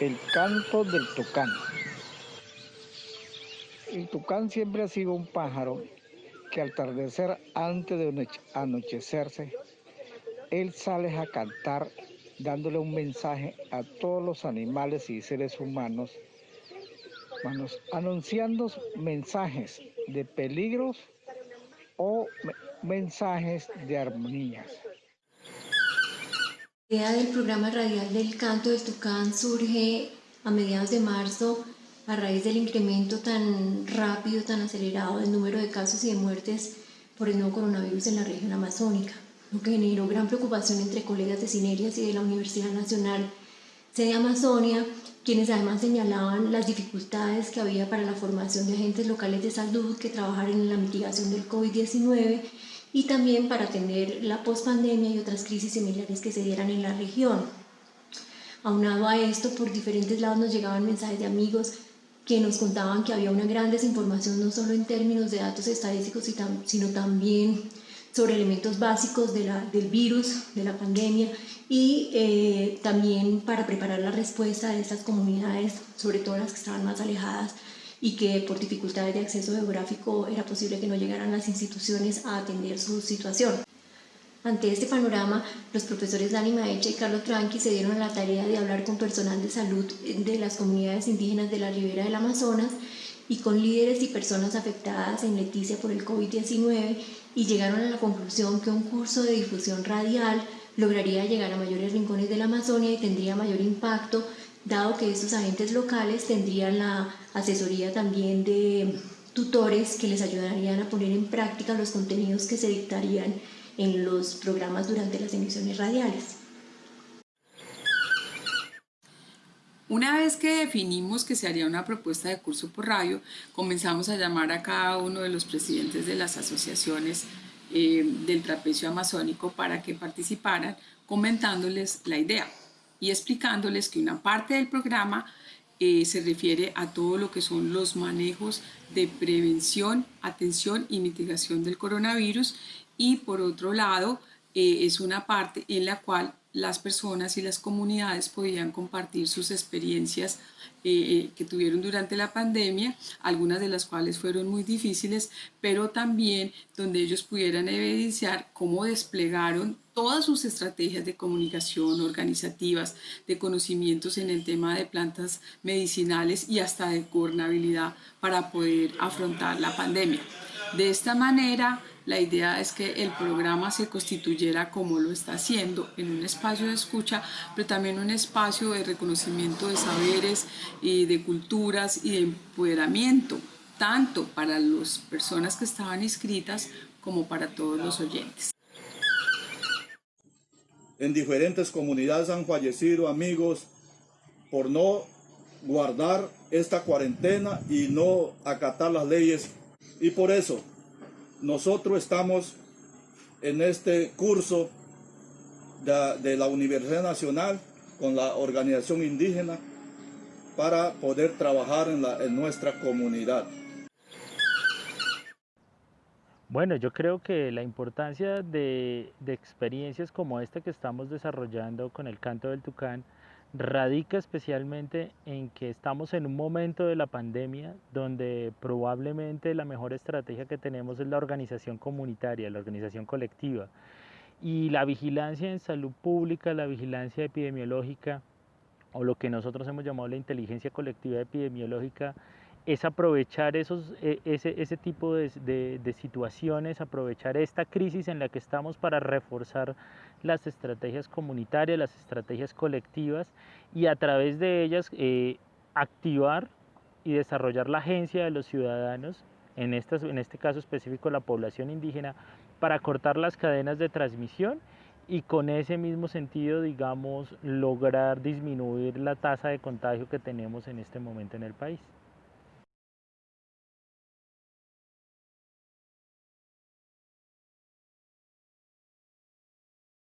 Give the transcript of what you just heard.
El canto del tucán. El tucán siempre ha sido un pájaro que al atardecer antes de anochecerse, él sale a cantar dándole un mensaje a todos los animales y seres humanos, anunciando mensajes de peligros o mensajes de armonías. Idea del programa radial del canto del tucán surge a mediados de marzo a raíz del incremento tan rápido, tan acelerado del número de casos y de muertes por el nuevo coronavirus en la región amazónica, lo que generó gran preocupación entre colegas de Cinerias y de la Universidad Nacional de Amazonia, quienes además señalaban las dificultades que había para la formación de agentes locales de salud que trabajaran en la mitigación del COVID-19 y también para atender la pospandemia y otras crisis similares que se dieran en la región. Aunado a esto, por diferentes lados nos llegaban mensajes de amigos que nos contaban que había una gran desinformación no solo en términos de datos estadísticos, sino también sobre elementos básicos de la, del virus, de la pandemia y eh, también para preparar la respuesta de estas comunidades, sobre todo las que estaban más alejadas y que por dificultades de acceso geográfico era posible que no llegaran las instituciones a atender su situación. Ante este panorama, los profesores Dani Maecha y Carlos Tranqui se dieron a la tarea de hablar con personal de salud de las comunidades indígenas de la ribera del Amazonas y con líderes y personas afectadas en Leticia por el COVID-19 y llegaron a la conclusión que un curso de difusión radial lograría llegar a mayores rincones de la Amazonia y tendría mayor impacto, dado que estos agentes locales tendrían la asesoría también de tutores que les ayudarían a poner en práctica los contenidos que se dictarían en los programas durante las emisiones radiales. Una vez que definimos que se haría una propuesta de curso por radio, comenzamos a llamar a cada uno de los presidentes de las asociaciones eh, del trapecio amazónico para que participaran comentándoles la idea y explicándoles que una parte del programa eh, se refiere a todo lo que son los manejos de prevención, atención y mitigación del coronavirus. Y por otro lado eh, es una parte en la cual las personas y las comunidades podían compartir sus experiencias eh, que tuvieron durante la pandemia, algunas de las cuales fueron muy difíciles, pero también donde ellos pudieran evidenciar cómo desplegaron todas sus estrategias de comunicación organizativas, de conocimientos en el tema de plantas medicinales y hasta de gobernabilidad para poder afrontar la pandemia. De esta manera, la idea es que el programa se constituyera como lo está haciendo, en un espacio de escucha, pero también un espacio de reconocimiento de saberes y de culturas y de empoderamiento, tanto para las personas que estaban inscritas como para todos los oyentes. En diferentes comunidades han fallecido amigos por no guardar esta cuarentena y no acatar las leyes y por eso nosotros estamos en este curso de, la Universidad Nacional con la organización indígena para poder trabajar en, nuestra comunidad. Bueno, yo creo que la importancia de, experiencias como esta que estamos desarrollando con el canto del tucán radica especialmente en que estamos en un momento de la pandemia donde probablemente la mejor estrategia que tenemos es la organización comunitaria, la organización colectiva. Y la vigilancia en salud pública, la vigilancia epidemiológica, o lo que nosotros hemos llamado la inteligencia colectiva epidemiológica, es aprovechar esos, e, ese, ese tipo de, de, situaciones, aprovechar esta crisis en la que estamos para reforzar las estrategias comunitarias, las estrategias colectivas y a través de ellas eh, activar y desarrollar la agencia de los ciudadanos, en, estas, en este caso específico la población indígena, para cortar las cadenas de transmisión y con ese mismo sentido, digamos, lograr disminuir la tasa de contagio que tenemos en este momento en el país.